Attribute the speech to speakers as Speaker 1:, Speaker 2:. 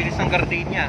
Speaker 1: bilis ng gardenia.